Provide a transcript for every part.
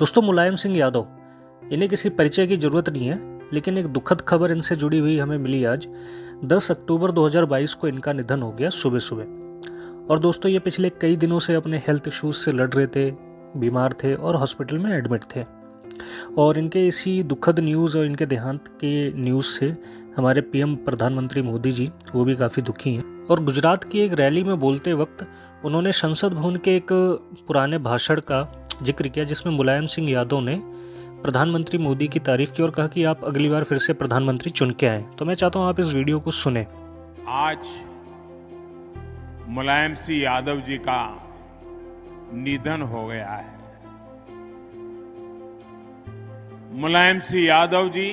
दोस्तों, मुलायम सिंह यादव, इन्हें किसी परिचय की ज़रूरत नहीं है, लेकिन एक दुखद खबर इनसे जुड़ी हुई हमें मिली आज। 10 अक्टूबर 2022 को इनका निधन हो गया सुबह सुबह और दोस्तों, ये पिछले कई दिनों से अपने हेल्थ इश्यूज़ से लड़ रहे थे, बीमार थे और हॉस्पिटल में एडमिट थे। और इनके इसी दुखद न्यूज़ और इनके देहांत के न्यूज़ से हमारे पीएम प्रधानमंत्री मोदी जी, वो भी काफ़ी दुखी हैं। और गुजरात की एक रैली में बोलते वक्त उन्होंने संसद भवन के एक पुराने भाषण का ज़िक्र किया जिसमें मुलायम सिंह यादव ने प्रधानमंत्री मोदी की तारीफ़ की और कहा कि आप अगली बार फिर से प्रधानमंत्री चुन के आए। तो मैं चाहता हूँ आप इस वीडियो को सुने। आज मुलायम सिंह यादव जी का निधन हो गया है। मुलायम सिंह यादव जी,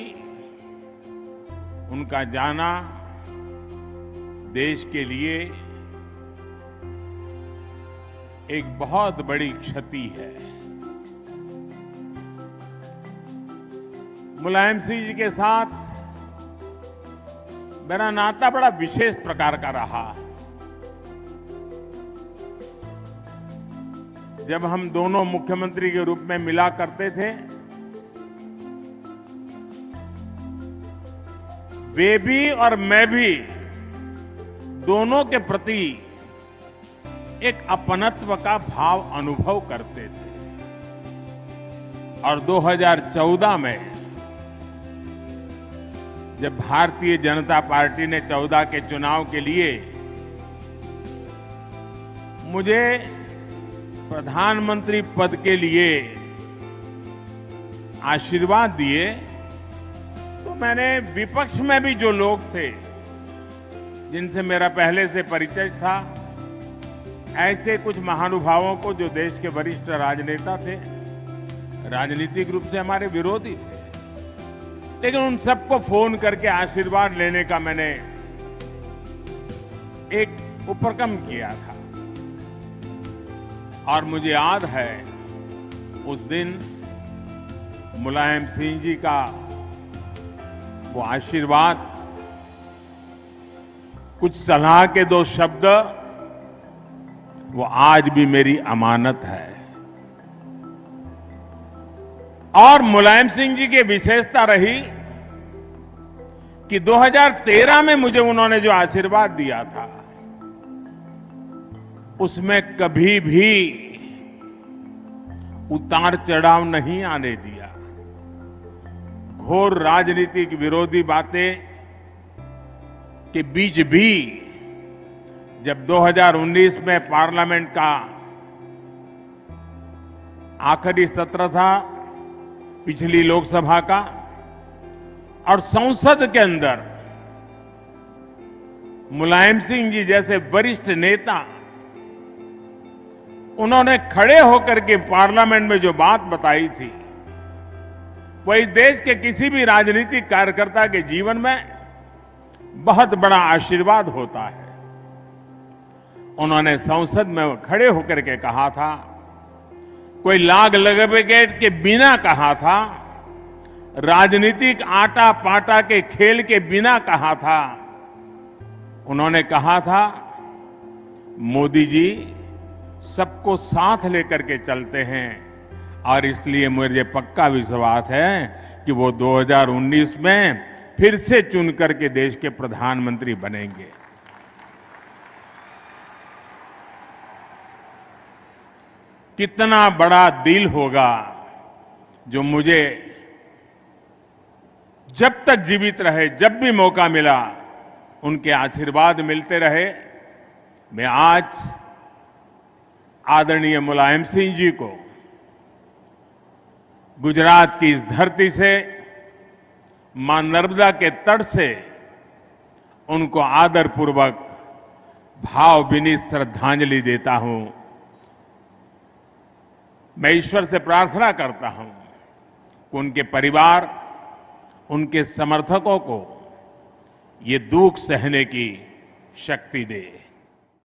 उनका जाना देश के लिए एक बहुत बड़ी क्षति है। मुलायम सिंह जी के साथ मेरा नाता बड़ा विशेष प्रकार का रहा। जब हम दोनों मुख्यमंत्री के रूप में मिला करते थे, वे भी और मैं भी दोनों के प्रति एक अपनत्व का भाव अनुभव करते थे। और 2014 में, जब भारतीय जनता पार्टी ने 14 के चुनाव के लिए मुझे प्रधानमंत्री पद के लिए आशीर्वाद दिए तो मैंने विपक्ष में भी जो लोग थे, जिनसे मेरा पहले से परिचय था ऐसे कुछ महानुभावों को जो देश के वरिष्ठ राजनेता थे, राजनीतिक रूप से हमारे विरोधी थे। लेकिन उन सबको फ़ोन करके आशीर्वाद लेने का मैंने एक उपक्रम किया था। और मुझे याद है, उस दिन मुलायम सिंह जी का वो आशीर्वाद, कुछ सलाह के दो शब्द वो आज भी मेरी अमानत है। और मुलायम सिंह जी की विशेषता रही कि 2013 में मुझे उन्होंने जो आशीर्वाद दिया था, उसमें कभी भी उतार चढ़ाव नहीं आने दिया। घोर राजनीतिक विरोधी बातें के बीच भी जब 2019 में पार्लियामेंट का आखिरी सत्र था, पिछली लोकसभा का, और संसद के अंदर मुलायम सिंह जी जैसे वरिष्ठ नेता, उन्होंने खड़े होकर के पार्लियामेंट में जो बात बताई थी वही देश के किसी भी राजनीतिक कार्यकर्ता के जीवन में बहुत बड़ा आशीर्वाद होता है। उन्होंने संसद में खड़े होकर के कहा था, कोई लाग लगेट के बिना कहा था, राजनीतिक आटा पाटा के खेल के बिना कहा था। उन्होंने कहा था, मोदी जी, सबको साथ लेकर के चलते हैं, और इसलिए मुझे पक्का विश्वास है कि वो 2019 में फिर से चुन करके देश के प्रधानमंत्री बनेंगे। कितना बड़ा दिल होगा जो मुझे जब तक जीवित रहे, जब भी मौका मिला, उनके आशीर्वाद मिलते रहे। मैं आज आदरणीय मुलायम सिंह जी को गुजरात की इस धरती से, माँ नर्मदा के तट से उनको आदरपूर्वक भावभीनी श्रद्धांजलि देता हूँ। मैं ईश्वर से प्रार्थना करता हूँ कि उनके परिवार, उनके समर्थकों को ये दुख सहने की शक्ति दे।